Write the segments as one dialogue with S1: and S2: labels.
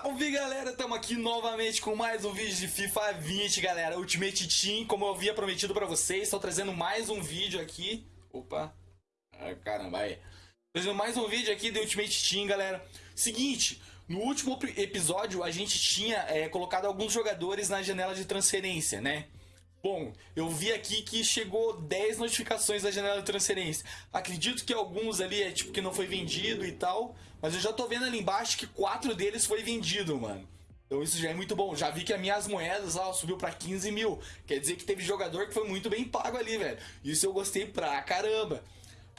S1: Salve galera, estamos aqui novamente com mais um vídeo de FIFA 20 galera. Ultimate Team, como eu havia prometido pra vocês Estou trazendo mais um vídeo aqui. Opa, ah, caramba aí. Trazendo mais um vídeo aqui de Ultimate Team galera. Seguinte, no último episódio a gente tinha é, colocado alguns jogadores na janela de transferência, né? Bom, eu vi aqui que chegou 10 notificações da janela de transferência. Acredito que alguns ali é tipo que não foi vendido e tal, mas eu já tô vendo ali embaixo que quatro deles foi vendido, mano. Então isso já é muito bom. Já vi que as minhas moedas lá subiu para 15 mil. Quer dizer que teve jogador que foi muito bem pago ali, velho. Isso eu gostei pra caramba.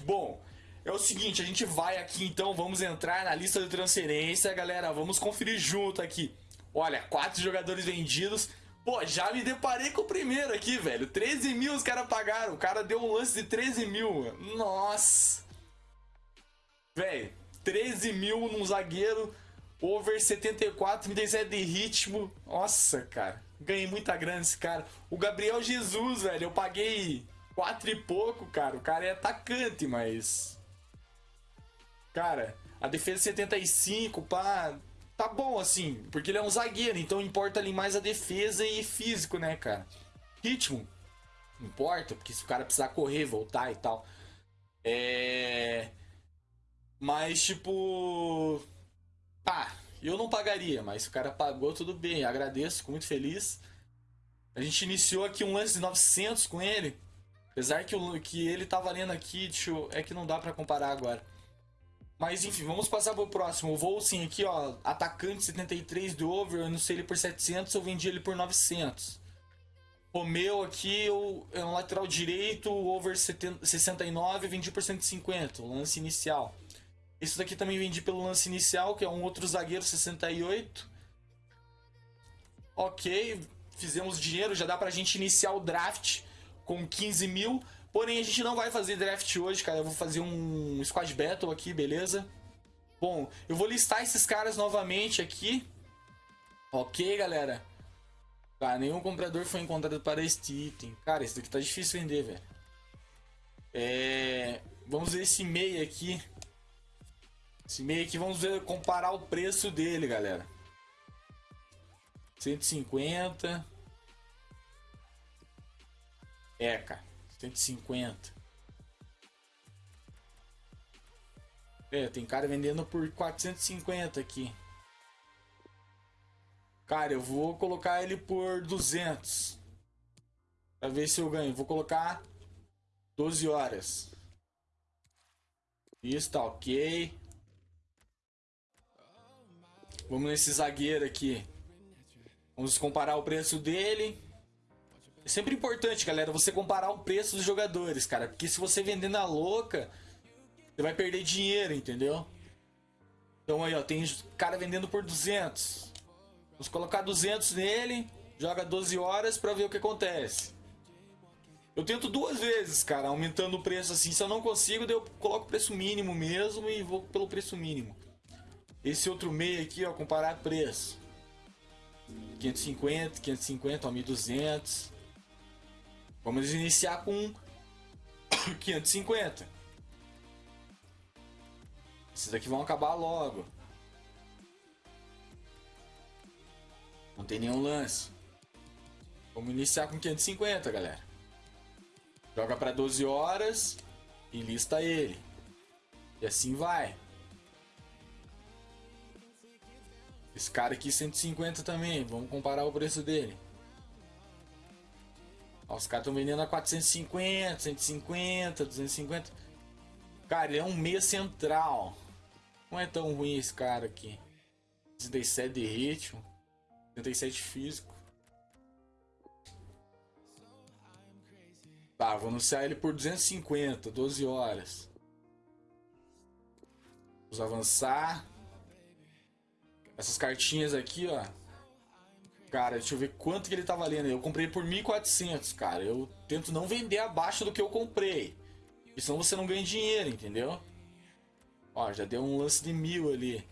S1: Bom, é o seguinte, a gente vai aqui então, vamos entrar na lista de transferência, galera. Vamos conferir junto aqui. Olha, quatro jogadores vendidos. Pô, já me deparei com o primeiro aqui, velho. 13 mil os caras pagaram. O cara deu um lance de 13 mil. Nossa. Velho, 13 mil num zagueiro. Over 74, 37 de ritmo. Nossa, cara. Ganhei muita grana esse cara. O Gabriel Jesus, velho. Eu paguei 4 e pouco, cara. O cara é atacante, mas... Cara, a defesa 75, pá tá bom, assim, porque ele é um zagueiro, então importa ali mais a defesa e físico, né, cara? Ritmo, importa, porque se o cara precisar correr, voltar e tal. É. Mas, tipo. Pá, eu não pagaria, mas se o cara pagou, tudo bem, agradeço, fico muito feliz. A gente iniciou aqui um lance de 900 com ele. Apesar que, o, que ele tá valendo aqui, deixa eu, é que não dá para comparar agora. Mas enfim, vamos passar pro próximo. O Volsin aqui, ó, atacante 73 do over, eu sei ele por 700, eu vendi ele por 900. Romeu aqui, eu, é um lateral direito, over 70, 69, vendi por 150, o lance inicial. Esse daqui também vendi pelo lance inicial, que é um outro zagueiro 68. Ok, fizemos dinheiro, já dá pra gente iniciar o draft com 15 mil. Porém, a gente não vai fazer draft hoje, cara. Eu vou fazer um squad battle aqui, beleza? Bom, eu vou listar esses caras novamente aqui. Ok, galera. Cara, nenhum comprador foi encontrado para este item. Cara, esse daqui tá difícil vender, velho. É... Vamos ver esse meio aqui. Esse meio aqui, vamos ver, comparar o preço dele, galera. 150. É, cara. 150. É, tem cara vendendo por 450 aqui. Cara, eu vou colocar ele por 200. Pra ver se eu ganho. Vou colocar 12 horas. Isso, tá ok. Vamos nesse zagueiro aqui. Vamos comparar o preço dele. É sempre importante, galera, você comparar o preço dos jogadores, cara. Porque se você vender na louca, você vai perder dinheiro, entendeu? Então aí, ó, tem cara vendendo por 200. Vamos colocar 200 nele, joga 12 horas pra ver o que acontece. Eu tento duas vezes, cara, aumentando o preço assim. Se eu não consigo, eu coloco o preço mínimo mesmo e vou pelo preço mínimo. Esse outro meio aqui, ó, comparar preço. 550, 550, ó, 1200. Vamos iniciar com 550. Esses aqui vão acabar logo. Não tem nenhum lance. Vamos iniciar com 550, galera. Joga para 12 horas e lista ele. E assim vai. Esse cara aqui 150 também. Vamos comparar o preço dele. Ó, os caras estão vendendo a 450, 150, 250. Cara, ele é um meia central. Não é tão ruim esse cara aqui. 37 de ritmo. 37 físico. Tá, vou anunciar ele por 250, 12 horas. Vamos avançar. Essas cartinhas aqui, ó. Cara, deixa eu ver quanto que ele tá valendo. Eu comprei por 1.400, cara. Eu tento não vender abaixo do que eu comprei. Senão você não ganha dinheiro, entendeu? Ó, já deu um lance de mil ali.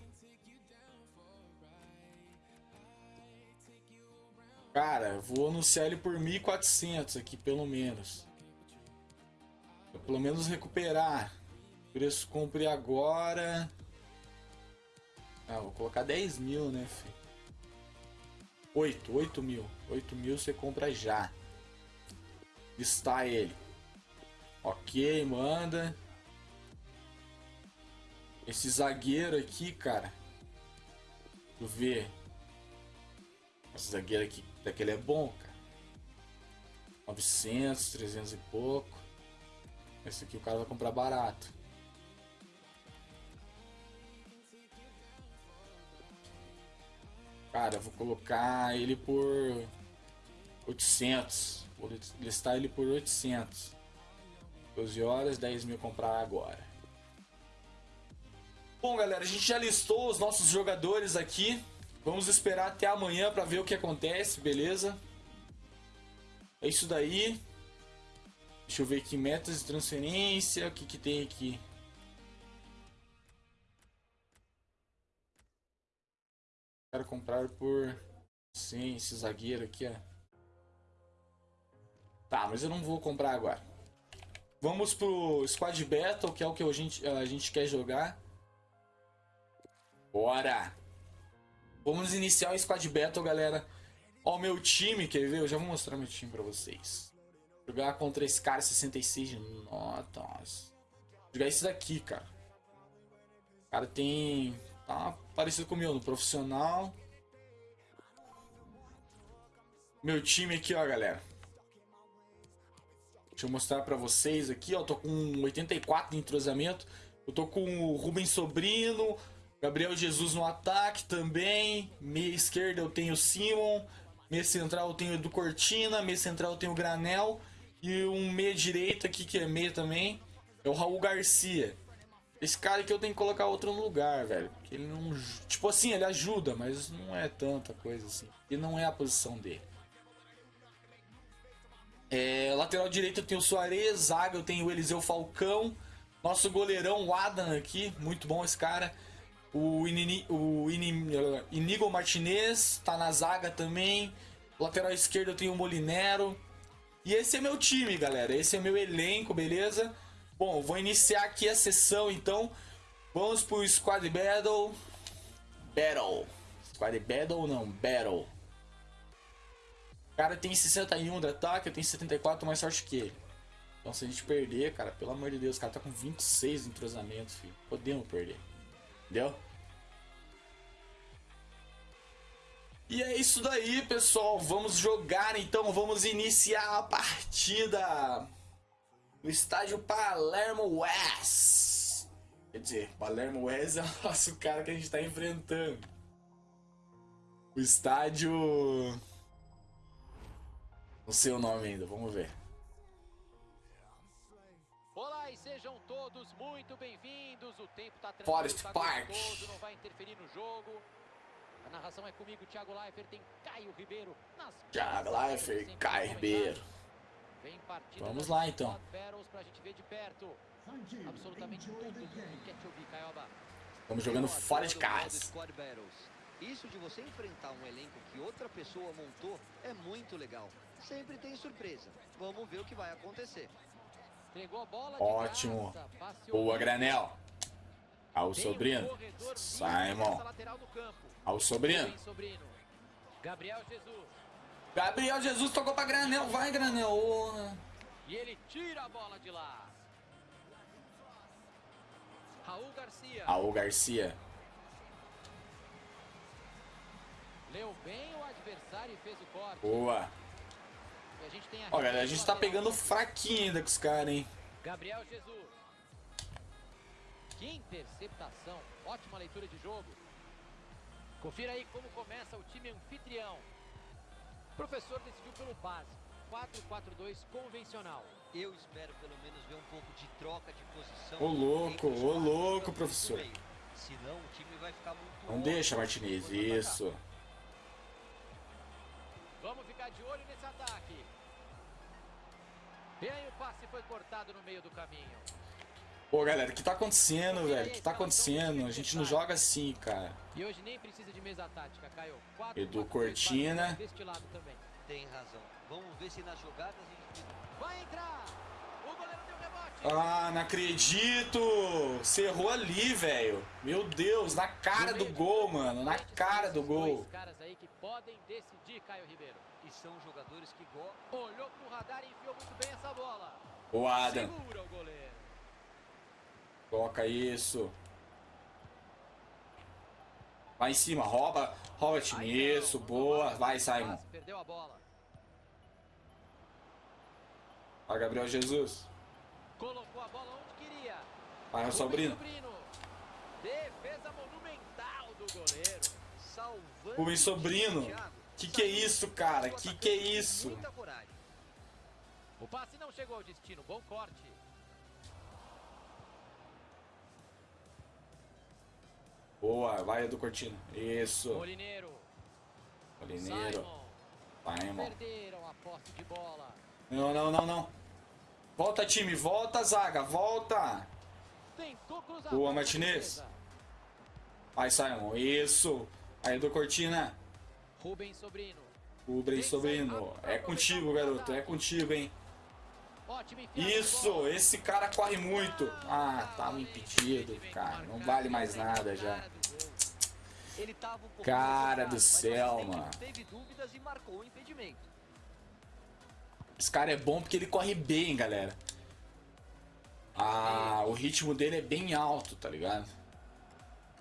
S1: Cara, vou anunciar ele por 1.400 aqui, pelo menos. Pra pelo menos recuperar. Preço compre agora. Ah, vou colocar 10 mil, né, filho? 8, 8 mil. 8 mil você compra já. Está ele. Ok, manda. Esse zagueiro aqui, cara. Tu vê. Esse zagueiro aqui, daquele é bom, cara. 900, 300 e pouco. Esse aqui o cara vai comprar barato. Cara, vou colocar ele por 800. Vou listar ele por 800. 12 horas, 10 mil comprar agora. Bom, galera, a gente já listou os nossos jogadores aqui. Vamos esperar até amanhã para ver o que acontece, beleza? É isso daí. Deixa eu ver aqui, metas de transferência, o que, que tem aqui? Quero comprar por 100 esse zagueiro aqui, ó. Tá, mas eu não vou comprar agora. Vamos pro Squad Battle, que é o que a gente, a gente quer jogar. Bora! Vamos iniciar o Squad Battle, galera. Ó, o meu time, quer ver? Eu já vou mostrar meu time pra vocês. Jogar contra esse cara 66 de notas. Jogar esse daqui, cara. O cara tem Tá parecido com o meu no profissional. Meu time aqui, ó, galera. Deixa eu mostrar pra vocês aqui, ó. Tô com 84 de entrosamento. Eu tô com o Rubens Sobrino, Gabriel Jesus no ataque também. Meia esquerda eu tenho o Simon. Meia central eu tenho o Edu Cortina. Meia central eu tenho o Granel. E um meia direita aqui, que é meia também, é o Raul Garcia. Esse cara aqui eu tenho que colocar outro no lugar, velho. Porque ele não. Tipo assim, ele ajuda, mas não é tanta coisa assim. E não é a posição dele. É, lateral direito eu tenho o Soares, zaga eu tenho o Eliseu Falcão. Nosso goleirão, o Adam aqui, muito bom esse cara. O, Inini, o Ini, Inigo Martinez tá na zaga também. Lateral esquerdo eu tenho o Molinero. E esse é meu time, galera. Esse é meu elenco, beleza? Bom, vou iniciar aqui a sessão então. Vamos pro Squad Battle. Battle. Squad Battle não, Battle. O cara tem 61 de ataque, eu tenho 74, mais sorte que ele. Então se a gente perder, cara, pelo amor de Deus, o cara tá com 26 de entrosamento, filho. Podemos perder. Entendeu? E é isso daí, pessoal. Vamos jogar então, vamos iniciar a partida no estádio Palermo West. Quer dizer, Palermo West é o nosso cara que a gente está enfrentando. O estádio. Não sei o nome ainda, vamos ver.
S2: Olá e sejam todos muito bem-vindos. O tempo tá
S1: Forest tá Park.
S2: não vai interferir no jogo. A narração é comigo, Thiago Leifert, tem Caio Ribeiro.
S1: Thiago Leifert, Caio Ribeiro. Vamos lá então. Estamos jogando fora de casa.
S3: Isso de você enfrentar um elenco que outra pessoa montou é muito legal. Sempre tem surpresa. Vamos ver o que vai acontecer.
S1: Ótimo. Boa, Granel. Ao Sobrino. Simon. Ao Sobrino.
S2: Gabriel Jesus.
S1: Gabriel Jesus tocou pra Granel. Vai, Granel. Oh.
S2: E ele tira a bola de lá. Raul Garcia.
S1: Raul Garcia.
S2: Leu bem o adversário e fez o corte.
S1: Boa. Ó, galera, a gente tá pegando fraquinho ainda com os caras, hein?
S2: Gabriel Jesus. Que interceptação. Ótima leitura de jogo. Confira aí como começa o time anfitrião. O professor decidiu pelo básico, 4-4-2 convencional.
S3: Eu espero pelo menos ver um pouco de troca de posição.
S1: Ô louco, ô louco, professor.
S3: Senão o time vai ficar muito
S1: Não deixa, Martinez, isso.
S2: Vamos ficar de olho nesse ataque. E aí o passe foi cortado no meio do caminho.
S1: Pô, galera, o que tá acontecendo, velho? O que tá acontecendo? A gente não joga assim, cara.
S2: E hoje nem precisa de mesa tática, Caio.
S1: Edu Cortina.
S3: Tem razão. Vamos ver se nas jogadas
S2: Vai entrar! O goleiro deu rebote.
S1: Ah, não acredito! Você errou ali, velho. Meu Deus, na cara do gol, mano. Na cara do gol.
S2: Dois caras aí que podem decidir, Caio Ribeiro.
S3: E são jogadores que.
S2: Olhou pro radar e enfiou muito bem essa bola.
S1: O Adam.
S2: Segura o goleiro.
S1: Toca isso. Vai em cima, rouba. Rouba time. Isso, boa. Vai, Simon.
S2: Perdeu a bola.
S1: Vai, Gabriel Jesus.
S2: Colocou a bola onde queria.
S1: Vai,
S2: Rubens
S1: Sobrino.
S2: Defesa monumental do goleiro.
S3: Salvando
S1: Rubens
S3: o
S1: Sobrino. Que que é isso, cara?
S3: O
S1: Que que é isso?
S2: O passe não chegou ao destino. Bom corte.
S1: Boa, vai, Edu Cortina. Isso.
S2: Molineiro.
S1: Olineiro.
S2: Simon.
S1: Simon.
S2: Perderam a posse de bola.
S1: Não, não, não, não. Volta, time. Volta, zaga. Volta. Boa, Martinez. Vai, Simon. Isso. Aí, Edu Cortina.
S2: Rubens Sobrino.
S1: Rubens Sobrino. É contigo, garoto. É contigo, hein? Isso, esse cara corre muito. Ah, tava impedido, cara. Não vale mais nada já. Cara do céu, mano. Esse cara é bom porque ele corre bem, galera. Ah, o ritmo dele é bem alto, tá ligado?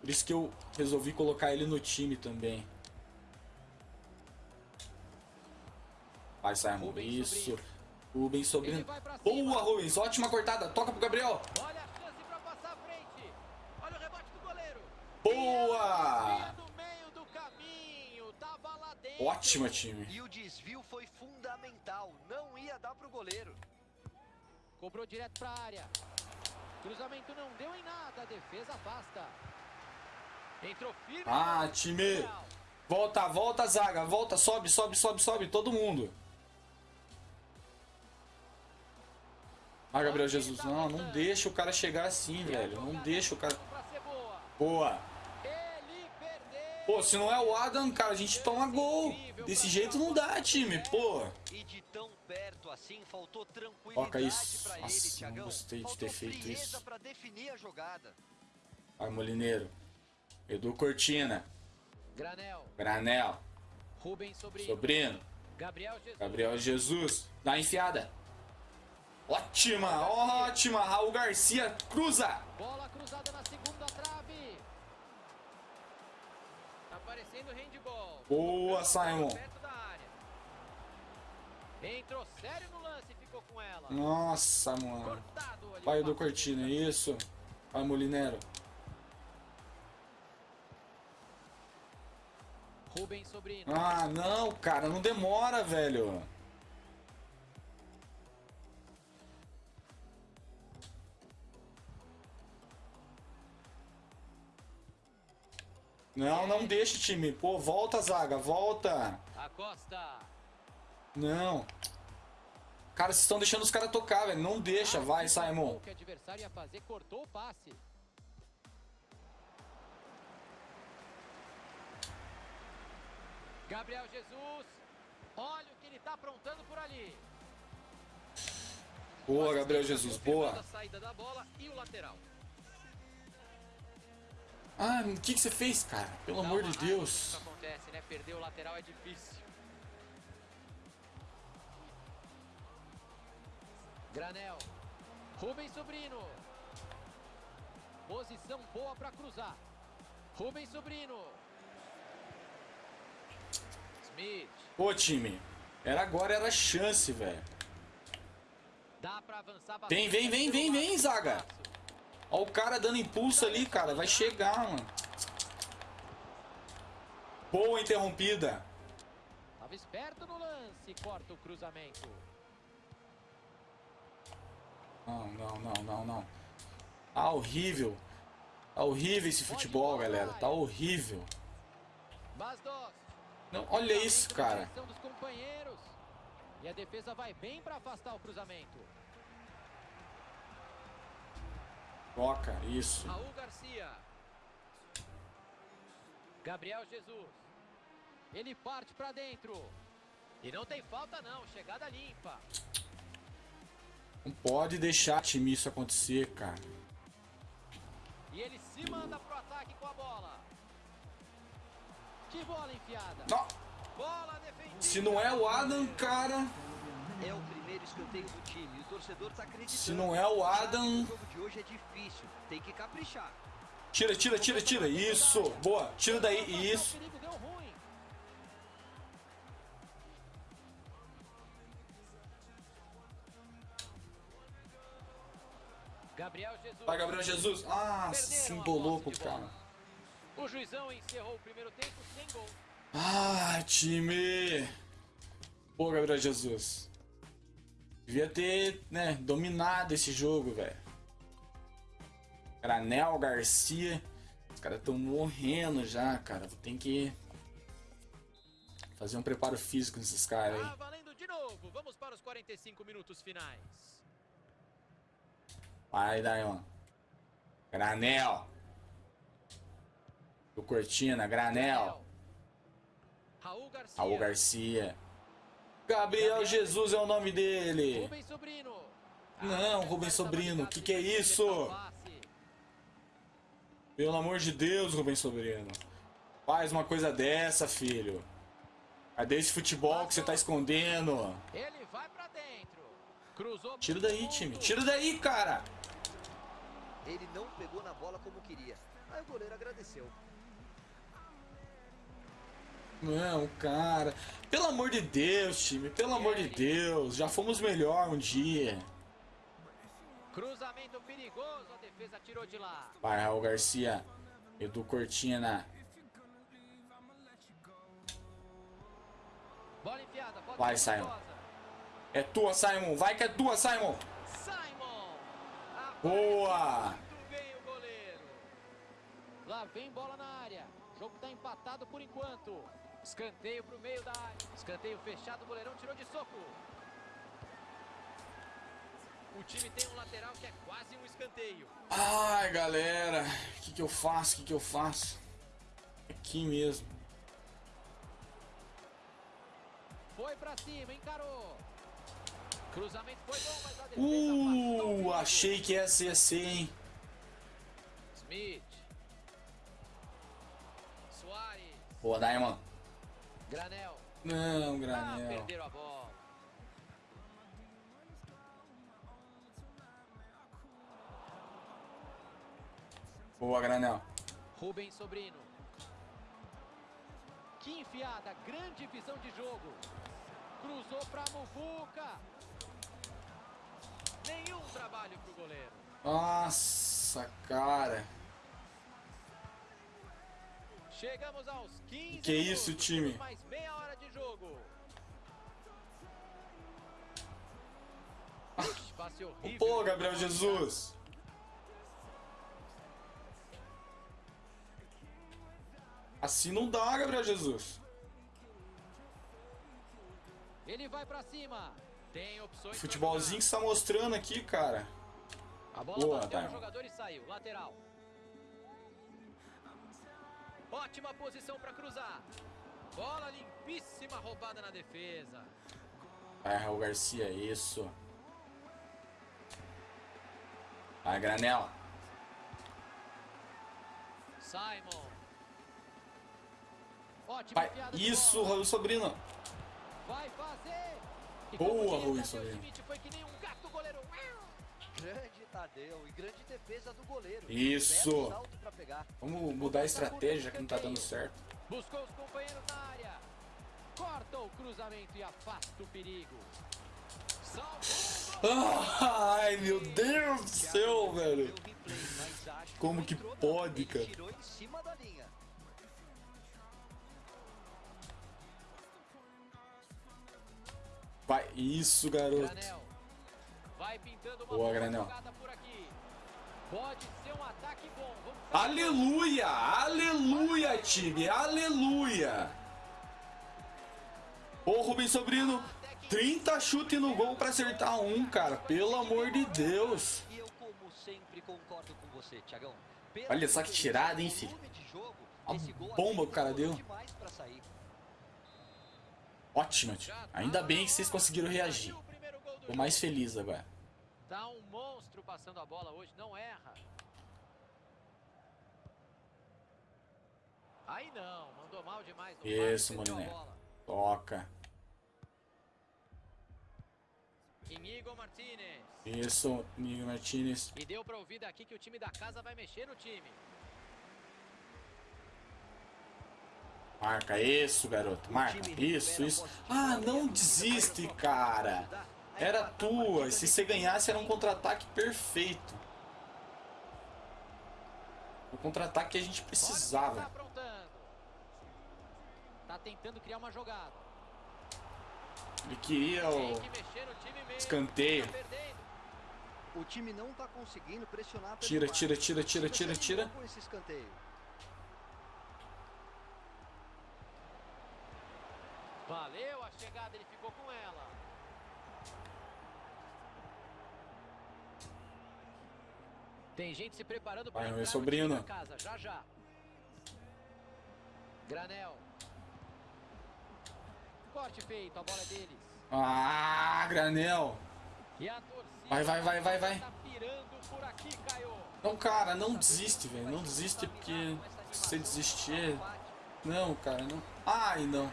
S1: Por isso que eu resolvi colocar ele no time também. Vai, Simon. Isso. Rubens
S2: cima.
S1: Boa, Rubens. Ótima cortada. Toca pro Gabriel.
S2: Olha a chance pra passar à frente. Olha o rebote do goleiro.
S1: Boa! Ótima, time.
S3: E o desvio foi fundamental. Não ia dar pro goleiro.
S2: Cobrou direto pra área. Cruzamento não deu em nada. A defesa afasta. Entrou firme.
S1: Ah, time. Volta, volta, zaga. Volta, sobe, sobe, sobe, sobe. Todo mundo. Ah, Gabriel Jesus. Não, não deixa o cara chegar assim, velho. Não deixa o cara.
S2: Boa.
S1: Pô, se não é o Adam, cara, a gente toma gol. Desse jeito não dá, time. Pô.
S3: Assim,
S1: Toca isso.
S3: pra ele,
S1: Nossa, não gostei de ter feito isso. Vai, Molineiro. Edu Cortina.
S2: Granel.
S1: Granel.
S2: Rubens Sobrinho.
S1: Sobrino.
S2: Gabriel Jesus.
S1: Gabriel Jesus. Dá a enfiada. Ótima, ótima. Raul Garcia cruza.
S2: Bola cruzada na segunda trave. Tá parecendo handball.
S1: Boa, Simon.
S2: Entrou sério no lance ficou com ela.
S1: Nossa, mano.
S2: O
S1: do. Cortina, isso. Vai, Molinero.
S2: Rubens Sobrino.
S1: Ah, não, cara, não demora, velho. Não, não deixa, time. Pô, volta, zaga, volta.
S2: Acosta.
S1: Não. Cara, vocês estão deixando os caras tocar, velho. Não deixa, vai, Simon.
S2: O o adversário ia fazer, cortou o passe. Gabriel Jesus. Olha o que ele tá aprontando por ali.
S1: Boa, Gabriel Jesus, boa.
S2: A saída da bola e o lateral.
S1: Ah, o que, que você fez, cara? Pelo
S2: Dá
S1: amor de Deus.
S2: Acontece, né? Perder o lateral é difícil. Granel. Rubens Sobrino. Posição boa para cruzar. Rubens Sobrino. Smith.
S1: Pô, time. Era agora, era chance, velho. Vem, vem, vem, vem, vem, zaga. Ó o cara dando impulso ali, cara. Vai chegar, mano. Boa interrompida.
S2: Tava esperto no lance, corta o cruzamento.
S1: Não, não, não, não, não. Tá horrível. Tá horrível esse futebol, galera. Tá horrível. Não, olha isso, cara.
S2: E a defesa vai bem para afastar o cruzamento.
S1: Toca, isso.
S2: Raul Garcia. Gabriel Jesus. Ele parte para dentro. E não tem falta não, chegada limpa.
S1: Não pode deixar time isso acontecer, cara.
S2: E ele se manda pro ataque com a bola. Que bola enfiada.
S1: Não,
S2: Bola defendida.
S1: se não é o Adam, cara.
S3: É o primeiro escanteio do time. O torcedor tá acreditando.
S1: Se não é o Adam-
S3: O jogo de hoje é difícil. Tem que caprichar.
S1: Tira, tira, tira, tira. Isso. Boa. Tira daí. Isso.
S2: Gabriel Jesus.
S1: Vai, Gabriel Jesus. Ah, se embolou com o cara.
S2: O juizão encerrou o primeiro tempo sem gol.
S1: Ah, time. Pô, Gabriel Jesus. Devia ter, né, dominado esse jogo, velho. Granel, Garcia. Os caras estão morrendo já, cara. Tem que fazer um preparo físico nesses caras
S2: Tá
S1: aí.
S2: valendo de novo. Vamos para os 45 minutos finais.
S1: Vai, Dayon. Granel. Do Cortina, Granel.
S2: Raul Garcia.
S1: Raul Garcia. Gabriel Jesus é o nome dele.
S2: Rubens Sobrino.
S1: Não, Rubens Sobrino, que que é isso? Pelo amor de Deus, Rubens Sobrino. Faz uma coisa dessa, filho. Cadê esse futebol que você tá escondendo?
S2: Ele vai pra dentro. Cruzou
S1: Tira daí, time. Tira daí, cara.
S3: Ele não pegou na bola como queria. Aí o goleiro agradeceu.
S1: Não, cara. Pelo amor de Deus, time. Pelo amor de Deus. Já fomos melhor um dia.
S2: Cruzamento perigoso. A defesa tirou de lá.
S1: Vai, Raul Garcia. Edu Cortina.
S2: Bola enfiada. Pode
S1: Vai, Simon. É tua, Simon. Vai que é tua, Simon.
S2: Simon.
S1: Boa.
S2: Muito bem o goleiro. Lá vem bola na área. O jogo tá empatado por enquanto. Escanteio pro meio da área. Escanteio fechado. O goleirão tirou de soco. O time tem um lateral que é quase um escanteio.
S1: Ai, galera. O que, que eu faço? O que, que eu faço? Aqui mesmo.
S2: Foi pra cima, encarou. Cruzamento foi bom, mas a defesa o
S1: Uh, achei que ia ser assim, hein?
S2: Smith.
S1: Boa, Diamond.
S2: Granel.
S1: Não,
S2: Ah,
S1: Granel.
S2: perderam a bola.
S1: Boa, Granel.
S2: Rubens Sobrino. Que enfiada, grande visão de jogo. Cruzou pra Muvuca. Nenhum trabalho pro goleiro.
S1: Nossa, cara.
S2: Chegamos aos 15
S1: Que isso,
S2: minutos,
S1: time?
S2: temos Mais meia hora de jogo. Ixi, passe horrível.
S1: Pô, Gabriel Jesus. Assim não dá, Gabriel Jesus.
S2: Ele vai pra cima. Tem opções.
S1: Futebolzinho que você tá mostrando aqui, cara.
S2: A bola
S1: Boa,
S2: bateu no
S1: Diamond.
S2: jogador e saiu. Lateral. Ótima posição pra cruzar. Bola limpíssima, roubada na defesa.
S1: Vai, Raul Garcia, isso. Vai, Granel.
S2: Simon. Ótima
S1: Vai, isso. Raul Sobrino.
S2: Vai fazer.
S1: Boa,
S2: Tadeu
S1: Sobrino.
S2: Foi que nem um gato goleiro.
S3: Grande Tadeu e grande defesa do goleiro.
S1: Isso. Vamos mudar a estratégia, já que não tá dando certo.
S2: Buscou os companheiros na área. Corta o cruzamento e afasta o perigo.
S1: Ai, meu Deus do céu, velho. Como que pode, cara? Vai, isso, garoto.
S2: Vai pintando uma
S1: Boa,
S2: boa
S1: Granel.
S2: jogada por aqui. Pode ser um ataque bom.
S1: Aleluia! Aleluia, time! Aleluia! Ô, Rubens Sobrino, 30 chute no gol pra acertar um, cara. Pelo amor de Deus.
S3: E eu, como sempre, concordo com você, Thiagão. Pela
S1: Olha só que tirada, hein, filho? A bomba que o cara
S3: demorou
S1: deu. Ótimo, tio. Ainda bem que vocês conseguiram reagir. Tô mais feliz agora.
S2: Tá um monstro passando a bola hoje, não erra. Aí não, mandou mal demais.
S1: Isso, Moliné. Toca.
S2: Inigo Martinez.
S1: Isso, Miguel Martinez.
S2: E deu pra ouvir daqui que o time da casa vai mexer no time.
S1: Marca isso, garoto. Marca. Isso, isso. Ah, não desiste, cara. Era tua. E se você ganhasse, era um contra-ataque perfeito. O contra-ataque que a gente precisava.
S2: Tá. Tá tentando criar uma jogada.
S1: Ele queria o escanteio.
S2: Tá.
S3: O time não tá conseguindo pressionar pelo
S1: Tira, tira, tira, tira, tira, tira.
S2: Valeu a chegada, ele ficou com ela. Tem gente se preparando para
S1: meu sobrinho.
S2: da casa, já já. Granel. Corte feito, a bola é deles.
S1: Ah, granel. Vai, vai, vai, vai, vai.
S2: tá.
S1: Não, cara, não desiste, velho. Não desiste porque se você desistir. Não, cara, não. Ai, não.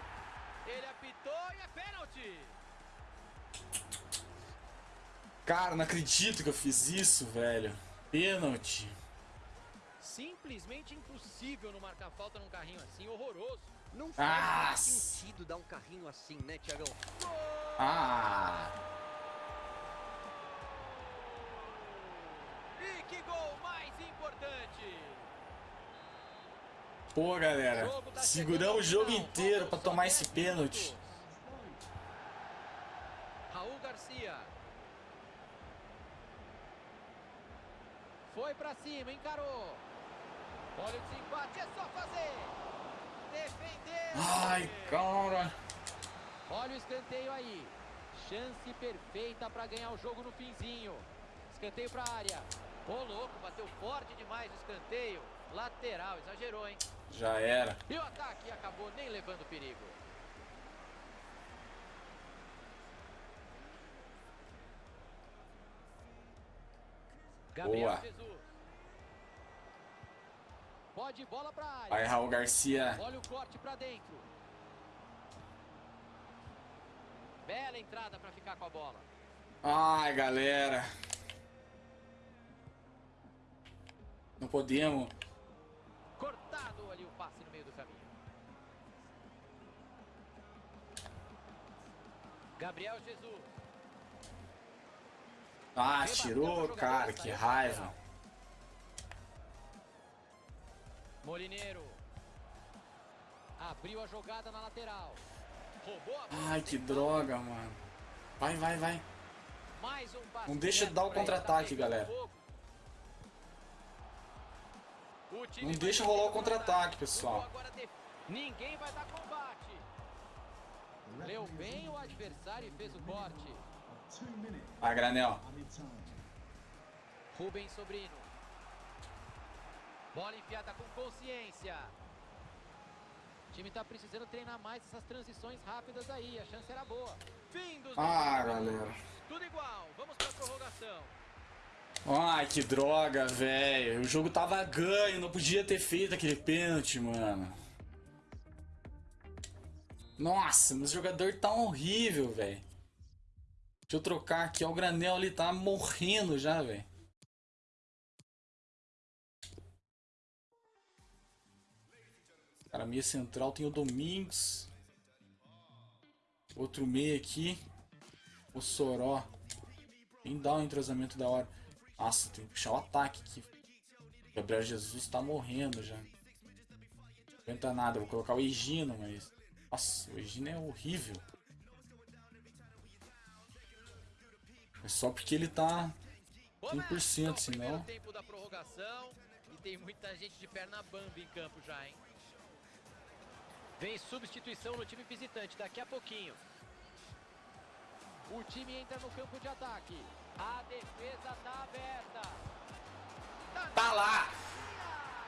S2: Ele apitou e é pênalti.
S1: Cara, não acredito que eu fiz isso, velho. Pênalti.
S2: Simplesmente impossível não marcar falta num carrinho assim, horroroso.
S3: Não faz
S1: Ah,
S3: mais sentido dar um carrinho assim, né, Tiagão?
S1: Ah.
S2: E que gol mais importante!
S1: Pô, galera.
S2: tá
S1: Seguramos o jogo
S2: final,
S1: inteiro
S2: só
S1: tomar
S2: 10
S1: esse pênalti.
S2: Raul Garcia. Foi pra cima, encarou. Olha o desempate, é só fazer. Defendeu.
S1: Ai, cara.
S2: Olha o escanteio aí. Chance perfeita para ganhar o jogo no finzinho. Escanteio para área. Ô louco, bateu forte demais o escanteio. Lateral, exagerou, hein?
S1: Já era.
S2: E o ataque acabou nem levando perigo. Gabriel
S1: Boa.
S2: Jesus. Pode bola para área.
S1: Vai, Raul Garcia.
S2: Olha o corte pra dentro. Bela entrada pra ficar com a bola.
S1: Ai, galera. Não podemos.
S2: Cortado ali o passe no meio do caminho. Gabriel Jesus.
S1: Ah, tirou, cara. Que raiva.
S2: Molineiro. Abriu a jogada na lateral. Roubou a.
S1: Ai, que droga, mano. Vai, vai, vai.
S2: Mais um passe
S1: Não deixa de dar o contra-ataque,
S2: tá
S1: galera. Não deixa rolar o
S2: que
S1: contra-ataque, pessoal.
S2: Ninguém vai dar combate. Leu bem o adversário e fez o corte.
S1: Vai, Granel.
S2: Rubens Sobrino. Bola enfiada com consciência. O time tá precisando treinar mais essas transições rápidas aí. A chance era boa. Fim dos
S1: Ah,
S2: 90 minutos.
S1: galera.
S2: Tudo igual. Vamos pra prorrogação.
S1: Ai, que droga, velho. O jogo tava ganho, não podia ter feito aquele pênalti, mano. Nossa, meu jogador tá horrível, velho. Deixa eu trocar aqui, ó, o Granel ali tá morrendo já, velho. Cara, meia central tem o Domingos. Outro meia aqui. O Soró. Quem dá um entrosamento da hora. Nossa, tem que puxar o ataque aqui. Gabriel Jesus tá morrendo já. Não aguenta nada, vou colocar o Egino, mas. Nossa, o Egino é horrível. É só porque ele tá. 100%,
S2: o primeiro
S1: senão-
S2: tempo da prorrogação e tem muita gente de perna bamba em campo já, hein? Vem substituição no time visitante daqui a pouquinho. O time entra no campo de ataque. A defesa tá aberta.
S1: Tá lá!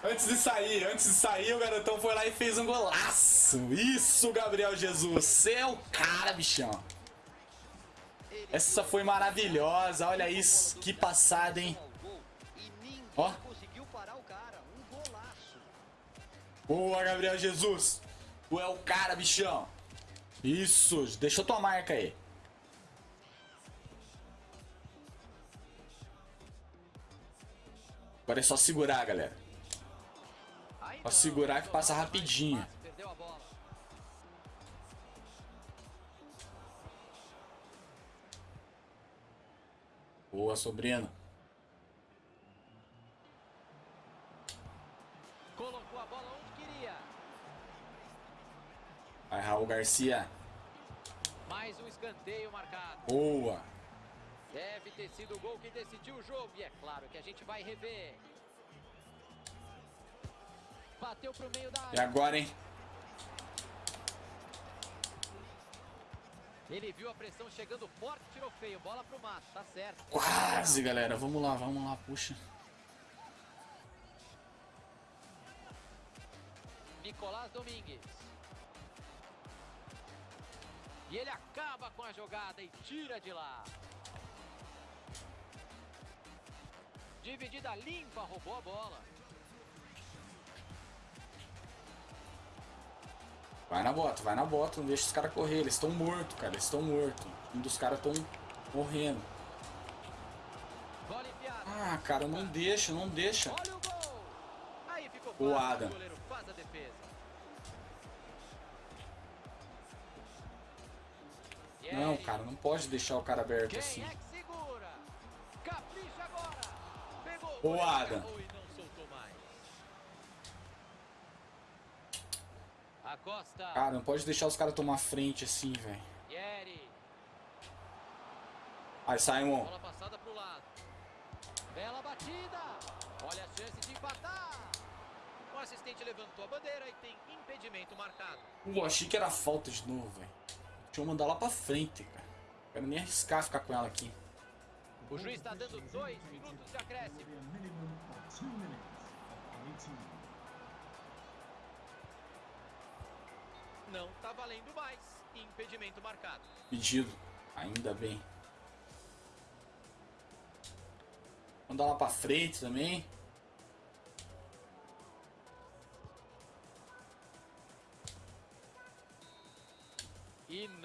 S1: Antes de sair, antes de sair, o garotão foi lá e fez um golaço. Isso, Gabriel Jesus. Você é o cara, bichão. Essa foi maravilhosa. Olha isso. Que passada, hein? Ó. Boa, Gabriel Jesus. Tu é o cara, bichão. Isso. Deixou tua marca aí. Agora é só segurar, galera.
S2: Não,
S1: segurar que passa rapidinho. Boa, sobrino. Raul Garcia.
S2: Mais um escanteio marcado.
S1: Boa.
S2: Deve ter sido o gol que decidiu o jogo. E é claro que a gente vai rever. Bateu pro meio da
S1: E
S2: área.
S1: agora, hein?
S2: Ele viu a pressão chegando forte, tirou feio. Bola pro mato, tá certo.
S1: Quase, galera. Vamos lá, vamos lá. Puxa.
S2: Nicolás Domingues. E ele acaba com a jogada e tira de lá. Dividida limpa, roubou a bola.
S1: Vai na bota, vai na bota. Não deixa os caras correr. Eles estão mortos, cara. Eles estão mortos. Um dos caras estão morrendo. Ah, cara, não deixa, não deixa.
S2: Olha o gol. Aí ficou
S1: O
S2: fácil,
S1: Adam. Cara, não pode deixar o cara aberto assim.
S2: é.
S1: O Adam. Cara, não pode deixar os caras tomar frente assim, velho. Aí, Simon.
S2: Bola passada pro lado. Bela batida. Olha a chance de empatar. O assistente levantou a bandeira e tem impedimento marcado.
S1: Pô, achei que era falta de novo, velho. Deixa eu mandar lá pra frente, cara. Não quero nem arriscar ficar com ela aqui.
S2: O juiz está dando dois minutos de acréscimo. Não tá valendo mais. Impedimento marcado.
S1: Pedido. Ainda bem. Mandar lá pra frente também.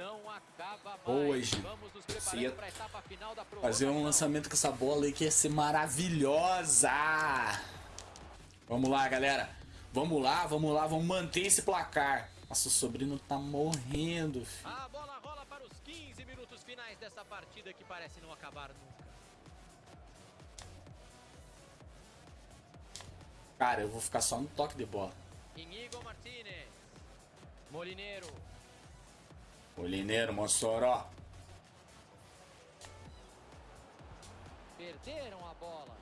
S2: E
S1: Você
S2: preparando
S1: ia
S2: para a etapa final da
S1: Fazer um lançamento com essa bola aí que ia ser maravilhosa. Vamos lá, galera. Vamos lá, vamos lá, vamos manter esse placar. Nossa, o sobrinho tá morrendo. filho.
S2: A bola rola para os 15 minutos finais dessa partida que parece não acabar nunca.
S1: Cara, eu vou ficar só no toque de bola.
S2: Inigo Martinez. Molineiro.
S1: Molineiro, Mossoró.
S2: Perderam a bola.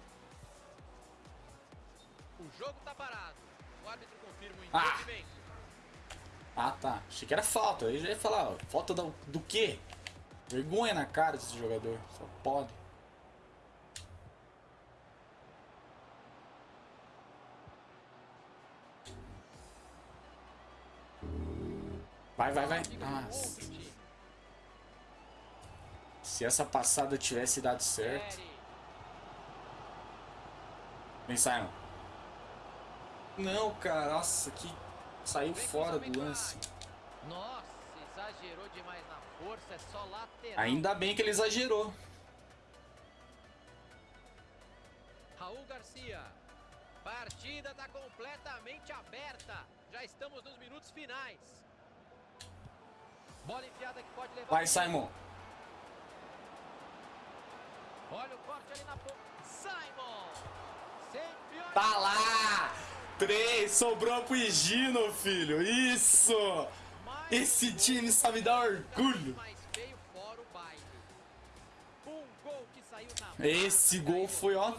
S2: O jogo tá parado. O árbitro confirma o
S1: Ah!
S2: impedimento.
S1: Ah, tá. Achei que era falta. Aí já ia falar, ó, falta do, do quê? Vergonha na cara desse jogador. Só pode. Vai, vai, vai. Nossa. Se essa passada tivesse dado certo. Vem, Simon. Não, cara. Nossa, que saiu fora do lance.
S2: Nossa, exagerou demais na força, é só lateral.
S1: Ainda bem que ele exagerou.
S2: Raul Garcia. Partida tá completamente aberta. Já estamos nos minutos finais. Bola enfiada que pode levar.
S1: Vai, Simon.
S2: Olha o corte ali na ponta. Simon. Sempre.
S1: Tá lá! Três, sobrou pro Higino, filho. Isso! Esse time dá
S2: gol.
S1: orgulho. Esse gol foi, ó.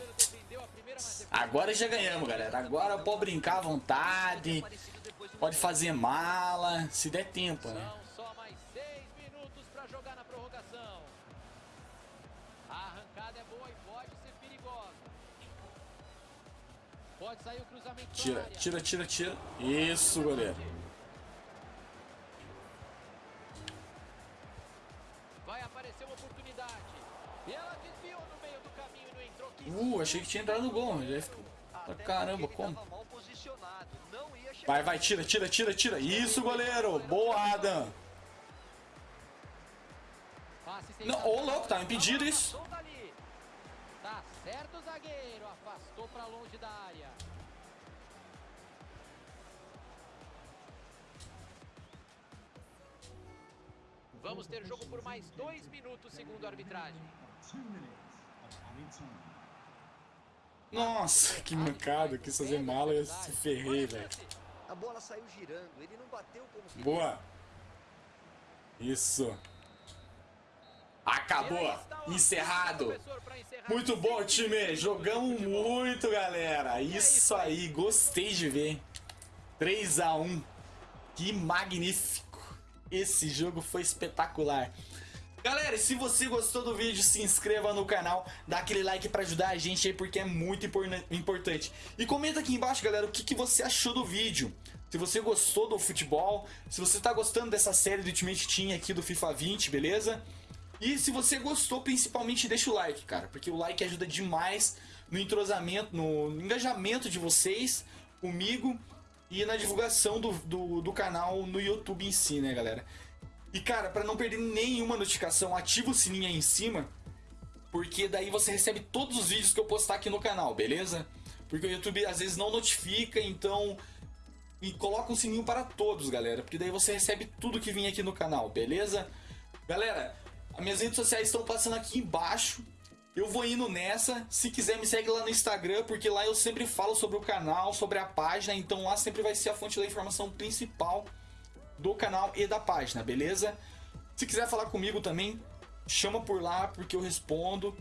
S1: Agora já ganhamos, galera. Agora pode brincar à vontade. Pode fazer mala, se der tempo, né? Tira, tira, tira, tira. Isso, goleiro.
S2: Vai aparecer uma oportunidade. E ela desviou no meio do caminho e não entrou.
S1: Uh, achei que tinha entrado no gol. Já ficou... Caramba, como? Vai, vai, tira, tira, tira, tira. Isso, goleiro. Boa, Adam. Não, ô, louco, tá impedido isso.
S2: Certo o zagueiro, afastou pra longe da área. Vamos ter jogo por mais dois minutos, segundo a arbitragem.
S1: Nossa, que mancada. Quis fazer mala e eu se ferrei, velho.
S3: A bola saiu girando, ele não bateu como.
S1: Boa. Isso. Acabou. Encerrado. Muito bom, time. Jogamos muito, galera. Isso aí. Gostei de ver. 3 a 1 Que magnífico. Esse jogo foi espetacular. Galera, se você gostou do vídeo, se inscreva no canal, dá aquele like pra ajudar a gente aí, porque é muito impor- importante. E comenta aqui embaixo, galera, o que, que você achou do vídeo. Se você gostou do futebol, se você tá gostando dessa série do Ultimate Team aqui do FIFA 20, beleza? E se você gostou, principalmente deixa o like, cara, porque o like ajuda demais no entrosamento, no engajamento de vocês comigo e na divulgação do, do, do canal no YouTube em si, né, galera? E cara, pra não perder nenhuma notificação, ativa o sininho aí em cima, porque daí você recebe todos os vídeos que eu postar aqui no canal, beleza? Porque o YouTube às vezes não notifica, então e coloca um sininho para todos, galera, porque daí você recebe tudo que vem aqui no canal, beleza? Galera, as minhas redes sociais estão passando aqui embaixo. Eu vou indo nessa. Se quiser, me segue lá no Instagram, porque lá eu sempre falo sobre o canal, sobre a página. Então lá sempre vai ser a fonte da informação principal do canal e da página, beleza? Se quiser falar comigo também, chama por lá, porque eu respondo.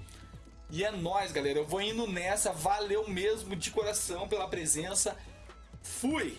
S1: E é nóis, galera. Eu vou indo nessa. Valeu mesmo de coração pela presença. Fui!